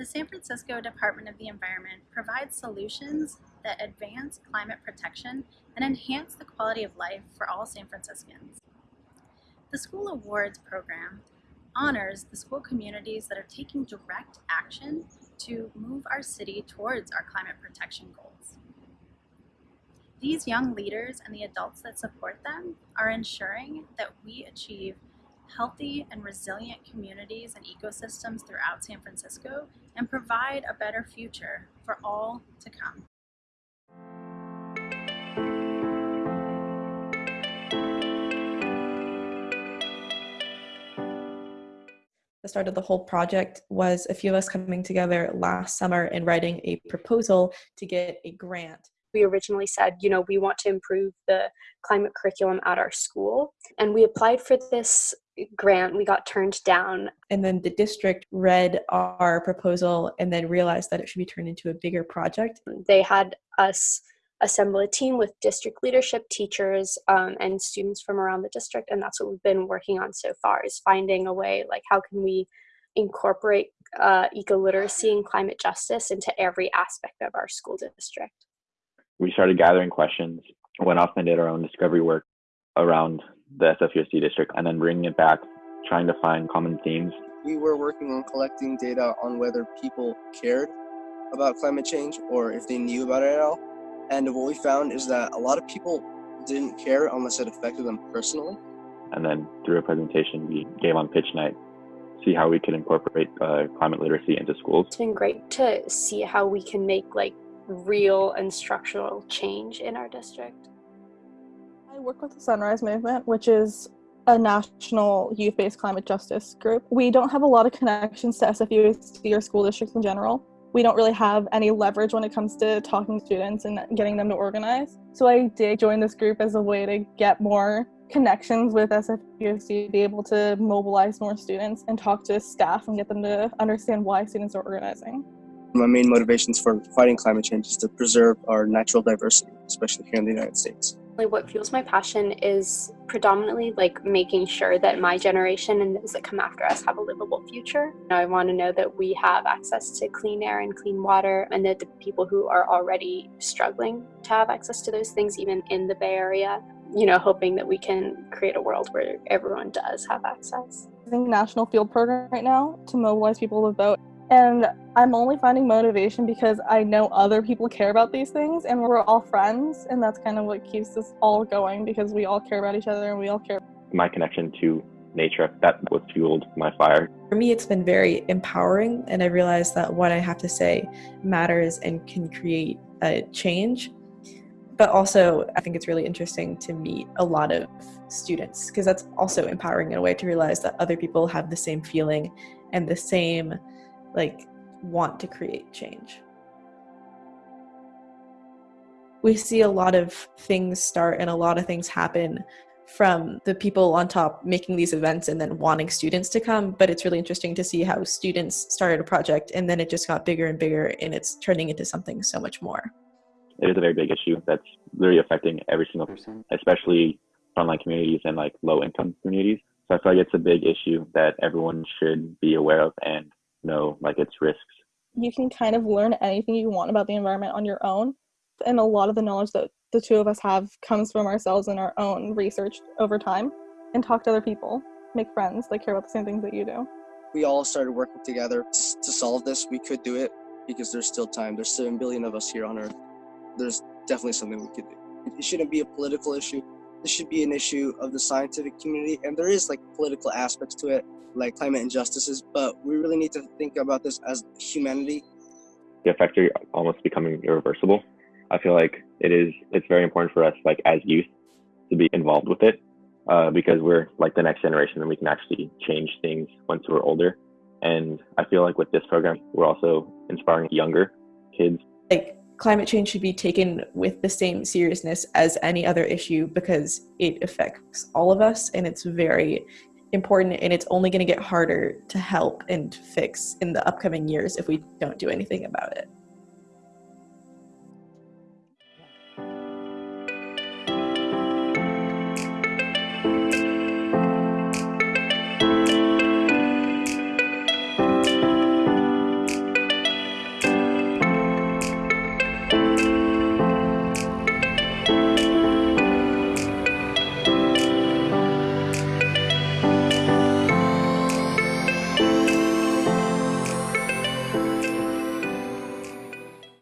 The San Francisco Department of the Environment provides solutions that advance climate protection and enhance the quality of life for all San Franciscans. The School Awards program honors the school communities that are taking direct action to move our city towards our climate protection goals. These young leaders and the adults that support them are ensuring that we achieve healthy and resilient communities and ecosystems throughout San Francisco and provide a better future for all to come. the start of the whole project was a few of us coming together last summer and writing a proposal to get a grant. We originally said, you know, we want to improve the climate curriculum at our school. And we applied for this grant. We got turned down. And then the district read our proposal and then realized that it should be turned into a bigger project. They had us assemble a team with district leadership teachers um, and students from around the district and that's what we've been working on so far is finding a way like how can we incorporate uh, eco-literacy and climate justice into every aspect of our school district we started gathering questions went off and did our own discovery work around the sfusd district and then bringing it back trying to find common themes we were working on collecting data on whether people cared about climate change or if they knew about it at all and what we found is that a lot of people didn't care unless it affected them personally. And then through a presentation we gave on pitch night, see how we could incorporate uh, climate literacy into schools. It's been great to see how we can make like real and structural change in our district. Work with the Sunrise Movement, which is a national youth-based climate justice group. We don't have a lot of connections to SFUSD or school districts in general, we don't really have any leverage when it comes to talking to students and getting them to organize. So I did join this group as a way to get more connections with SFUSD, be able to mobilize more students and talk to staff and get them to understand why students are organizing. My main motivations for fighting climate change is to preserve our natural diversity, especially here in the United States what fuels my passion is predominantly like making sure that my generation and those that come after us have a livable future. I want to know that we have access to clean air and clean water and that the people who are already struggling to have access to those things even in the Bay Area, you know, hoping that we can create a world where everyone does have access. I think national field program right now to mobilize people to vote and I'm only finding motivation because I know other people care about these things and we're all friends. And that's kind of what keeps us all going because we all care about each other and we all care. My connection to nature, that what fueled my fire. For me, it's been very empowering. And I realized that what I have to say matters and can create a change. But also, I think it's really interesting to meet a lot of students because that's also empowering in a way to realize that other people have the same feeling and the same like want to create change. We see a lot of things start and a lot of things happen from the people on top making these events and then wanting students to come but it's really interesting to see how students started a project and then it just got bigger and bigger and it's turning into something so much more it is a very big issue that's really affecting every single person especially frontline communities and like low income communities so i feel like it's a big issue that everyone should be aware of and know like its risks. You can kind of learn anything you want about the environment on your own. And a lot of the knowledge that the two of us have comes from ourselves and our own research over time and talk to other people, make friends that care about the same things that you do. We all started working together to solve this. We could do it because there's still time. There's 7 billion of us here on Earth. There's definitely something we could do. It shouldn't be a political issue. This should be an issue of the scientific community, and there is like political aspects to it like climate injustices, but we really need to think about this as humanity. The effects are almost becoming irreversible. I feel like it is. It's very important for us, like as youth, to be involved with it, uh, because we're like the next generation, and we can actually change things once we're older. And I feel like with this program, we're also inspiring younger kids. Like climate change should be taken with the same seriousness as any other issue because it affects all of us, and it's very important and it's only going to get harder to help and fix in the upcoming years if we don't do anything about it.